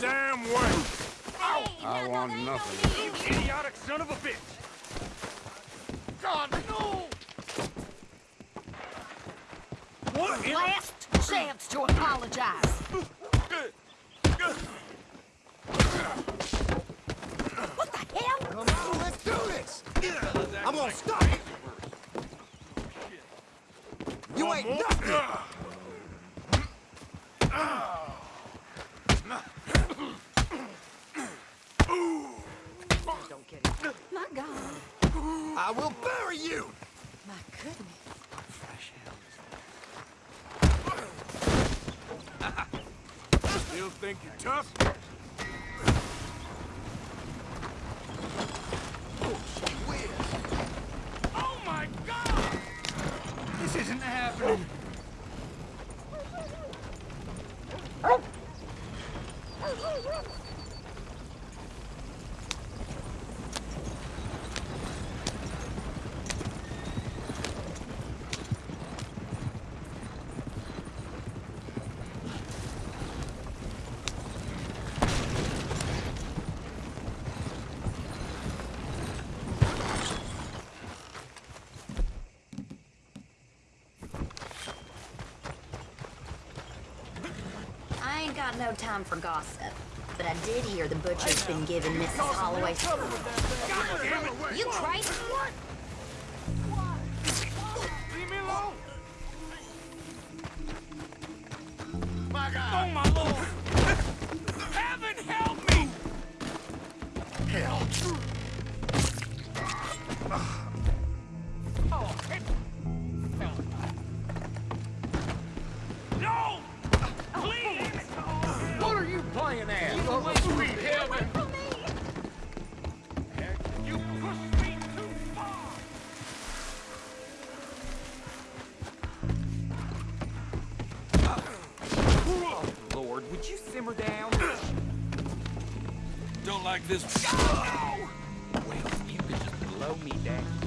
damn way! I want nothing. You idiotic son of a bitch! God, no! What in Last chance to apologize. What the hell? Come on, let's do this! I'm gonna stop it! You ain't nothing! Ah. Ah. Don't get it. My God. I will bury you! My goodness. Still think you're tough? Oh my god! This isn't happening! I ain't got no time for gossip. But I did hear the butcher's been giving Mrs. Holloway... God damn it! You crazy? Leave me alone! My God! Oh my lord! Heaven help me! Hell. Are you? Oh, sweet heaven! You pushed me too far! Lord, would you simmer down? Don't like this. Well, you could just blow me down.